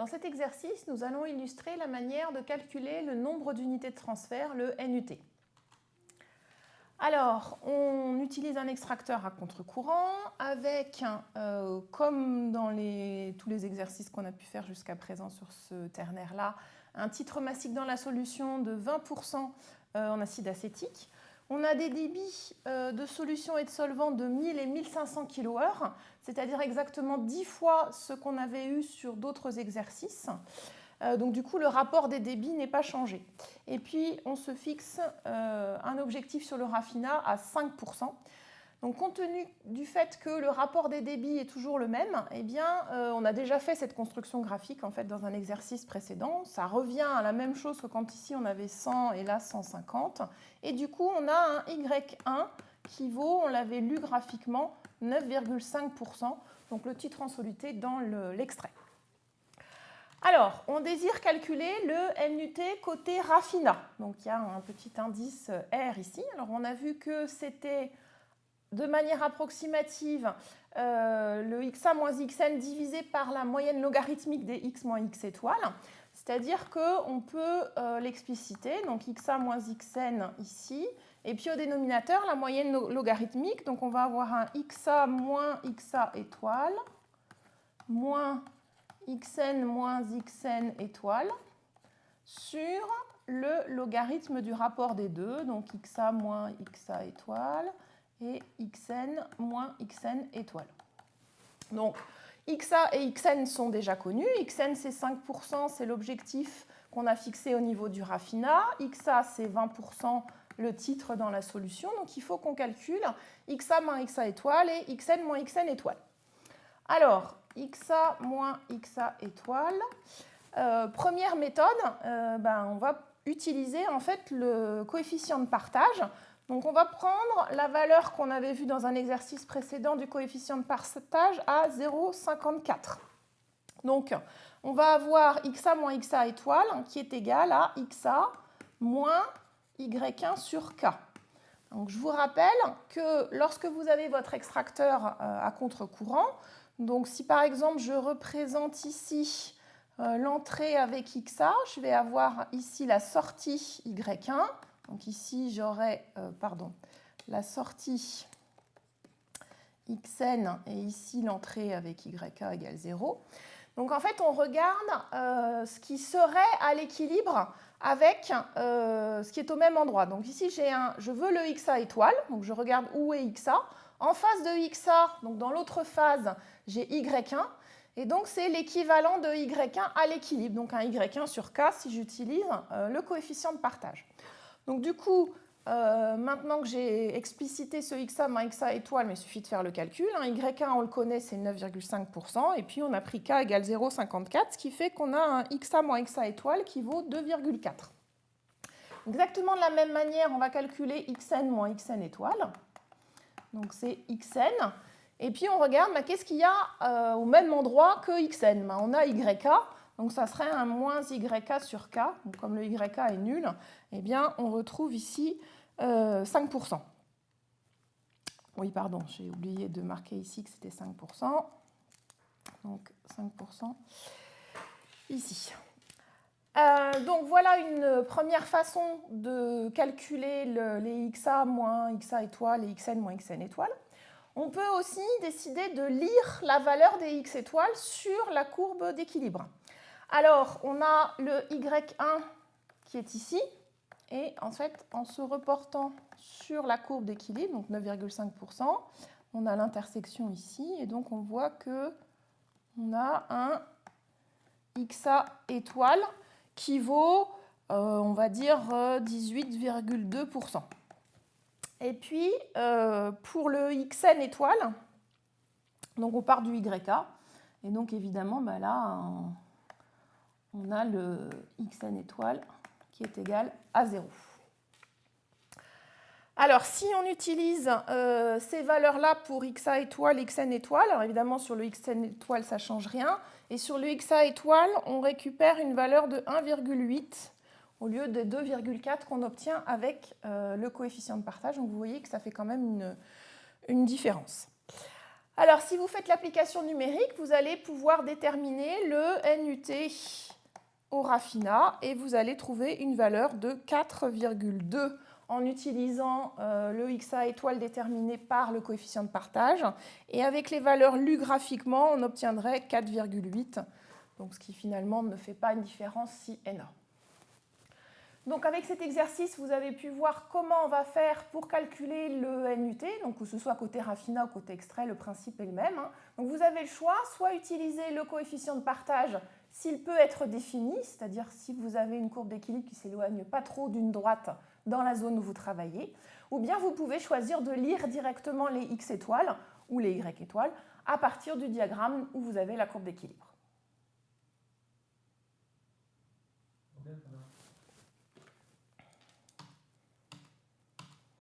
Dans cet exercice, nous allons illustrer la manière de calculer le nombre d'unités de transfert, le NUT. Alors, on utilise un extracteur à contre-courant avec, euh, comme dans tous les exercices qu'on a pu faire jusqu'à présent sur ce ternaire-là, un titre massique dans la solution de 20% euh, en acide acétique. On a des débits euh, de solution et de solvant de 1000 et 1500 kWh, c'est-à-dire exactement 10 fois ce qu'on avait eu sur d'autres exercices. Euh, donc du coup, le rapport des débits n'est pas changé. Et puis, on se fixe euh, un objectif sur le raffinat à 5%. Donc, compte tenu du fait que le rapport des débits est toujours le même, eh bien, euh, on a déjà fait cette construction graphique en fait dans un exercice précédent. Ça revient à la même chose que quand ici on avait 100 et là 150. Et du coup, on a un Y1 qui vaut, on l'avait lu graphiquement, 9,5%, donc le titre en soluté dans l'extrait. alors, on désire calculer le NUT côté raffinat. Donc, il y a un petit indice R ici. Alors, on a vu que c'était de manière approximative euh, le xa moins xn divisé par la moyenne logarithmique des x moins x étoiles. C'est-à-dire qu'on peut euh, l'expliciter, donc xa moins xn ici, et puis au dénominateur, la moyenne logarithmique, donc on va avoir un xa moins xa étoile, moins xn moins xn étoile, sur le logarithme du rapport des deux, donc xa moins xa étoile, et xn moins xn étoile. Donc, xa et xn sont déjà connus. xn, c'est 5%, c'est l'objectif qu'on a fixé au niveau du raffinat. xa, c'est 20% le titre dans la solution. Donc, il faut qu'on calcule xa moins xa étoile et xn moins xn étoile. Alors, xa moins xa étoile. Euh, première méthode, euh, ben, on va utiliser en fait le coefficient de partage donc on va prendre la valeur qu'on avait vue dans un exercice précédent du coefficient de partage à 0,54. Donc on va avoir xa moins xa étoile qui est égal à xa moins y1 sur k. Donc je vous rappelle que lorsque vous avez votre extracteur euh, à contre-courant, donc si par exemple je représente ici euh, l'entrée avec xa, je vais avoir ici la sortie y1, donc ici, j'aurai euh, pardon, la sortie xn et ici l'entrée avec yk égale 0. Donc en fait, on regarde euh, ce qui serait à l'équilibre avec euh, ce qui est au même endroit. Donc ici, un, je veux le xa étoile, donc je regarde où est xa. En face de xa, donc dans l'autre phase, j'ai y1, et donc c'est l'équivalent de y1 à l'équilibre, donc un y1 sur k si j'utilise le coefficient de partage. Donc du coup, euh, maintenant que j'ai explicité ce xa moins xa étoile, mais il suffit de faire le calcul. Hein, y1, on le connaît, c'est 9,5%. Et puis on a pris k égale 0,54, ce qui fait qu'on a un xa moins xa étoile qui vaut 2,4. Exactement de la même manière, on va calculer xn moins xn étoile. Donc c'est xn. Et puis on regarde, bah, qu'est-ce qu'il y a euh, au même endroit que xn bah, On a yk. Donc ça serait un moins YK sur K. comme le YK est nul, eh bien on retrouve ici 5%. Euh, oui, pardon, j'ai oublié de marquer ici que c'était 5%. Donc 5% ici. Euh, donc voilà une première façon de calculer les XA moins XA étoile et XN moins XN étoile. On peut aussi décider de lire la valeur des X étoiles sur la courbe d'équilibre. Alors, on a le Y1 qui est ici. Et en fait, en se reportant sur la courbe d'équilibre, donc 9,5%, on a l'intersection ici. Et donc, on voit que on a un XA étoile qui vaut, euh, on va dire, 18,2%. Et puis, euh, pour le XN étoile, donc on part du YK. Et donc, évidemment, bah là, a le xn étoile qui est égal à 0. Alors, si on utilise euh, ces valeurs-là pour xa étoile, xn étoile, alors évidemment sur le xn étoile, ça ne change rien. Et sur le xa étoile, on récupère une valeur de 1,8 au lieu de 2,4 qu'on obtient avec euh, le coefficient de partage. Donc vous voyez que ça fait quand même une différence. Alors, si vous faites l'application numérique, vous allez pouvoir déterminer le NUT au raffinat et vous allez trouver une valeur de 4,2 en utilisant euh, le XA étoile déterminé par le coefficient de partage. Et avec les valeurs lues graphiquement, on obtiendrait 4,8, donc ce qui finalement ne fait pas une différence si énorme. Donc avec cet exercice, vous avez pu voir comment on va faire pour calculer le NUT, donc que ce soit côté raffinat ou côté extrait, le principe est le même. Hein. Donc vous avez le choix, soit utiliser le coefficient de partage s'il peut être défini, c'est-à-dire si vous avez une courbe d'équilibre qui s'éloigne pas trop d'une droite dans la zone où vous travaillez, ou bien vous pouvez choisir de lire directement les X étoiles ou les Y étoiles à partir du diagramme où vous avez la courbe d'équilibre.